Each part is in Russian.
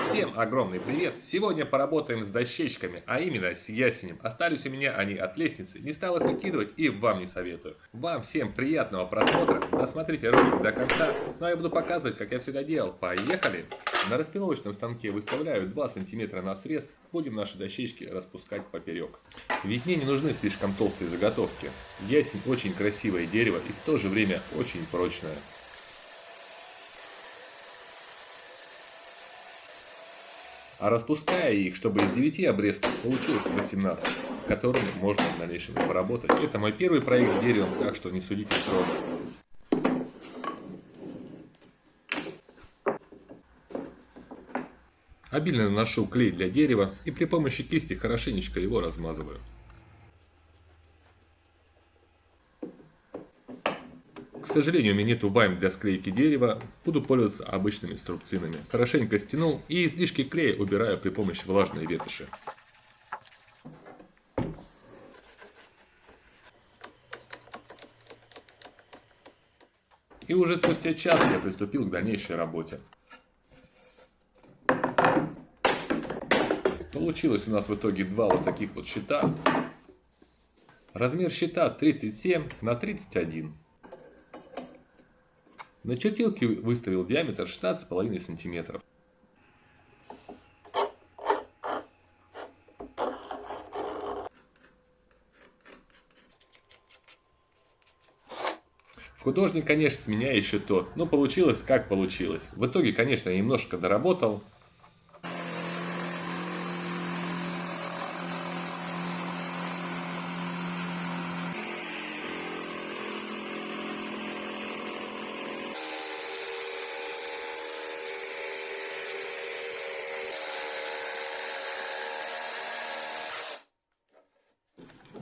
Всем огромный привет! Сегодня поработаем с дощечками, а именно с ясенем. Остались у меня они от лестницы, не стал их выкидывать и вам не советую. Вам всем приятного просмотра, досмотрите ролик до конца, ну а я буду показывать, как я все это делал. Поехали! На распиловочном станке выставляю 2 см на срез, будем наши дощечки распускать поперек. Ведь мне не нужны слишком толстые заготовки. Ясень очень красивое дерево и в то же время очень прочное. А распуская их, чтобы из 9 обрезков получилось 18, которыми можно в дальнейшем поработать. Это мой первый проект с деревом, так что не судите строго. Обильно наношу клей для дерева и при помощи кисти хорошенечко его размазываю. К сожалению, у меня нету вайм для склейки дерева, буду пользоваться обычными струбцинами. Хорошенько стянул и излишки клея убираю при помощи влажной ветоши. И уже спустя час я приступил к дальнейшей работе. Получилось у нас в итоге два вот таких вот щита. Размер щита 37 на 31. На чертилке выставил диаметр 16,5 см. Художник, конечно, с меня еще тот, но получилось как получилось. В итоге, конечно, я немножко доработал,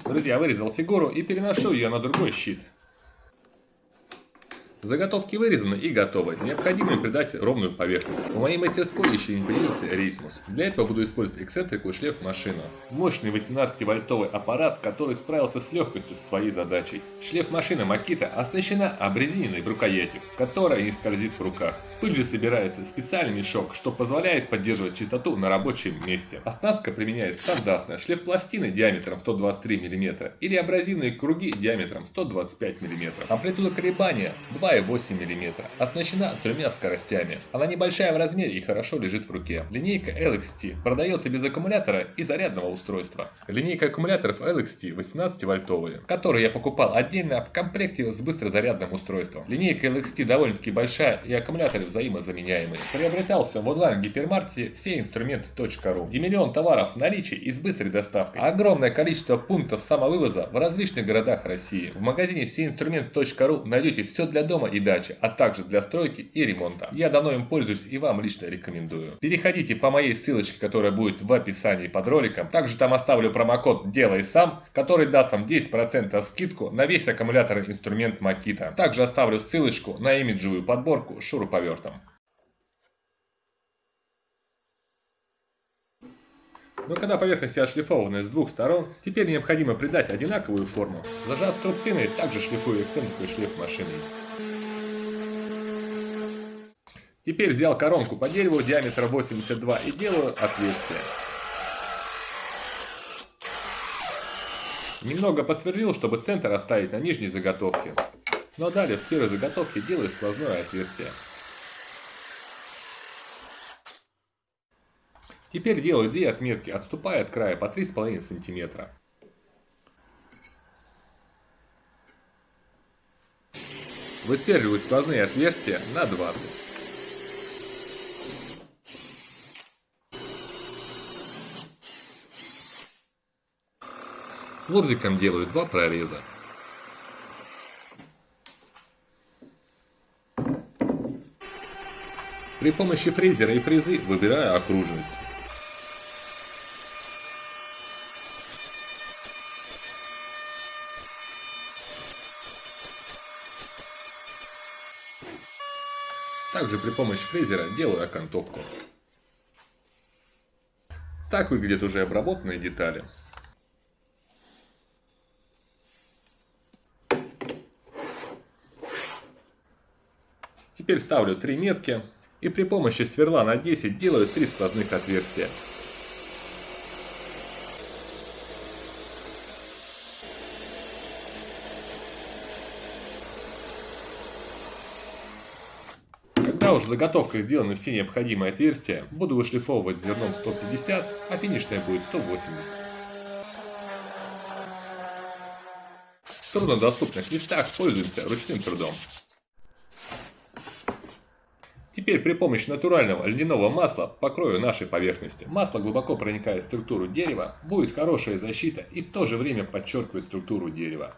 Друзья, вырезал фигуру и переношу ее на другой щит. Заготовки вырезаны и готовы. Необходимо им придать ровную поверхность. В моей мастерской еще не появился рейсмус. Для этого буду использовать эксцентрику и шлеф машину. Мощный 18-вольтовый аппарат, который справился с легкостью со своей задачей. Шлеф машина Макита оснащена обрезиненной рукоятью, которая не скользит в руках. Пыль же собирается в специальный мешок, что позволяет поддерживать чистоту на рабочем месте. Оснастка применяет стандартная шлеф пластины диаметром 123 мм или абразивные круги диаметром 125 мм. Амплитуда колебания 2,8 мм. Оснащена тремя скоростями. Она небольшая в размере и хорошо лежит в руке. Линейка LXT продается без аккумулятора и зарядного устройства. Линейка аккумуляторов LXT 18 вольтовые, которые я покупал отдельно в комплекте с быстрозарядным устройством. Линейка LXT довольно-таки большая и аккумуляторы взаимозаменяемые. Приобретал все в онлайн-гипермаркете все инструменты.ру, где миллион товаров в наличии и с быстрой доставкой. Огромное количество пунктов самовывоза в различных городах России. В магазине всеинструменты.ру найдете все для дома и дачи, а также для стройки и ремонта. Я давно им пользуюсь и вам лично рекомендую. Переходите по моей ссылочке, которая будет в описании под роликом. Также там оставлю промокод «Делай сам», который даст вам 10% скидку на весь аккумуляторный инструмент Makita. Также оставлю ссылочку на имиджевую подборку шуруповерт тортом. Но когда поверхность отшлифована с двух сторон, теперь необходимо придать одинаковую форму. Зажав струбцины, также шлифую эксцентрикой и шлиф машиной. Теперь взял коронку по дереву диаметра 82 и делаю отверстие. Немного посверлил, чтобы центр оставить на нижней заготовке. Но далее в первой заготовке делаю сквозное отверстие. Теперь делаю две отметки, отступая от края по 3,5 см. Высверливаю сквозные отверстия на 20. Лобзиком делаю два прореза. При помощи фрезера и фрезы выбираю окружность. Также при помощи фрезера делаю окантовку. Так выглядят уже обработанные детали. Теперь ставлю три метки И при помощи сверла на 10 делаю 3 сквозных отверстия. Когда уже в заготовках сделаны все необходимые отверстия, буду вышлифовывать зерном 150, а финишное будет 180. В труднодоступных местах пользуемся ручным трудом. Теперь при помощи натурального льняного масла покрою нашей поверхности. Масло глубоко проникает в структуру дерева, будет хорошая защита и в то же время подчеркивает структуру дерева.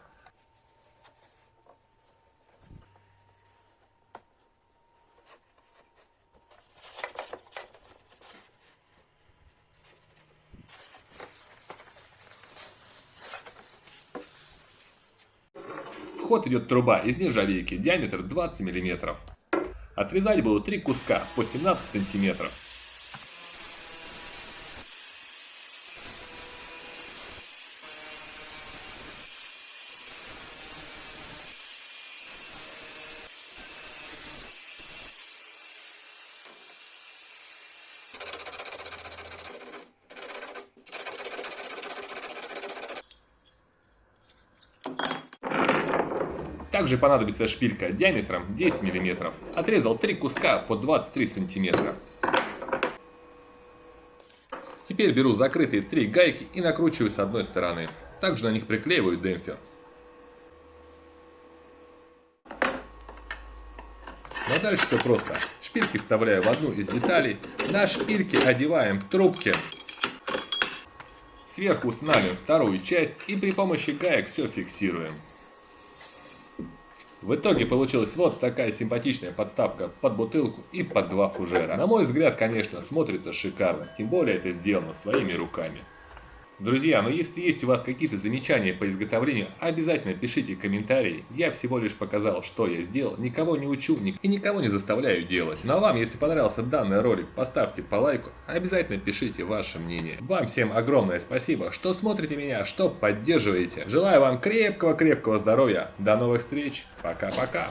ход идет труба из нержавейки, диаметр 20 мм. Отрезать буду три куска по 17 сантиметров. Также понадобится шпилька диаметром 10 мм. Отрезал 3 куска по 23 см. Теперь беру закрытые 3 гайки и накручиваю с одной стороны. Также на них приклеиваю демпфер. Ну дальше все просто. Шпильки вставляю в одну из деталей. На шпильки одеваем трубки. Сверху устанавливаем вторую часть и при помощи гаек все фиксируем. В итоге получилась вот такая симпатичная подставка под бутылку и под два фужера. На мой взгляд, конечно, смотрится шикарно, тем более это сделано своими руками. Друзья, но если есть у вас какие-то замечания по изготовлению, обязательно пишите комментарии. Я всего лишь показал, что я сделал, никого не учу и никого не заставляю делать. Ну а вам, если понравился данный ролик, поставьте по лайку, обязательно пишите ваше мнение. Вам всем огромное спасибо, что смотрите меня, что поддерживаете. Желаю вам крепкого-крепкого здоровья. До новых встреч. Пока-пока.